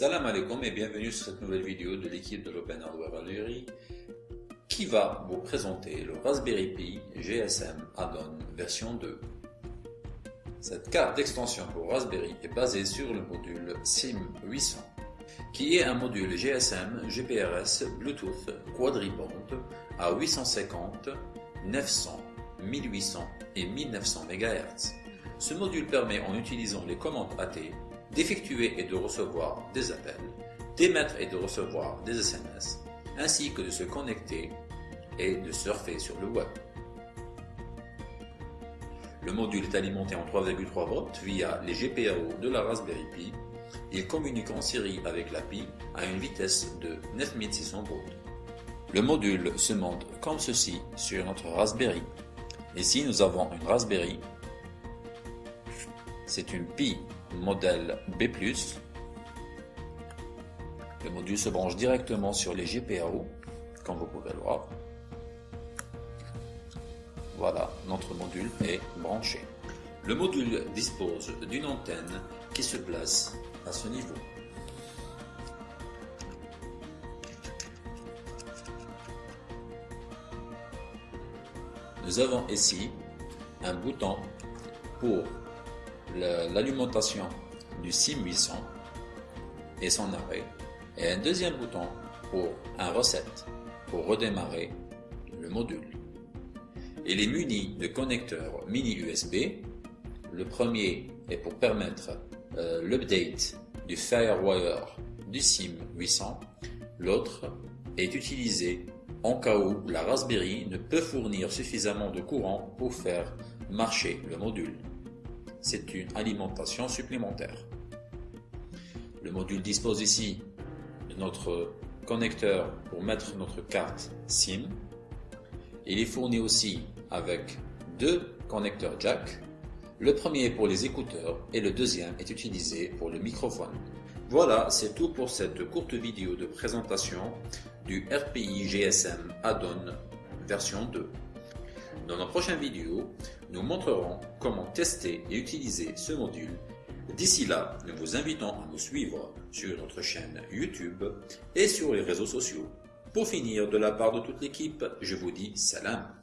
Salam alaikum et bienvenue sur cette nouvelle vidéo de l'équipe de l'Open Hardware Valerie qui va vous présenter le Raspberry Pi GSM Add-on version 2. Cette carte d'extension pour Raspberry est basée sur le module SIM800 qui est un module GSM GPRS Bluetooth quadriband à 850, 900, 1800 et 1900 MHz. Ce module permet en utilisant les commandes AT d'effectuer et de recevoir des appels, d'émettre et de recevoir des SMS, ainsi que de se connecter et de surfer sur le web. Le module est alimenté en 3,3 volts via les GPIO de la Raspberry Pi. Il communique en série avec la Pi à une vitesse de 9600 volts. Le module se monte comme ceci sur notre Raspberry. Ici, nous avons une Raspberry. C'est une Pi modèle B+. Le module se branche directement sur les GPIO, comme vous pouvez le voir. Voilà, notre module est branché. Le module dispose d'une antenne qui se place à ce niveau. Nous avons ici un bouton pour l'alimentation du SIM 800 et son arrêt et un deuxième bouton pour un reset pour redémarrer le module. Il est muni de connecteurs mini USB. Le premier est pour permettre euh, l'update du Firewire du SIM 800. L'autre est utilisé en cas où la Raspberry ne peut fournir suffisamment de courant pour faire marcher le module c'est une alimentation supplémentaire. Le module dispose ici de notre connecteur pour mettre notre carte SIM. Il est fourni aussi avec deux connecteurs jack. Le premier est pour les écouteurs et le deuxième est utilisé pour le microphone. Voilà, c'est tout pour cette courte vidéo de présentation du RPI GSM Add-on version 2. Dans nos prochaines vidéos, nous montrerons comment tester et utiliser ce module. D'ici là, nous vous invitons à nous suivre sur notre chaîne YouTube et sur les réseaux sociaux. Pour finir, de la part de toute l'équipe, je vous dis salam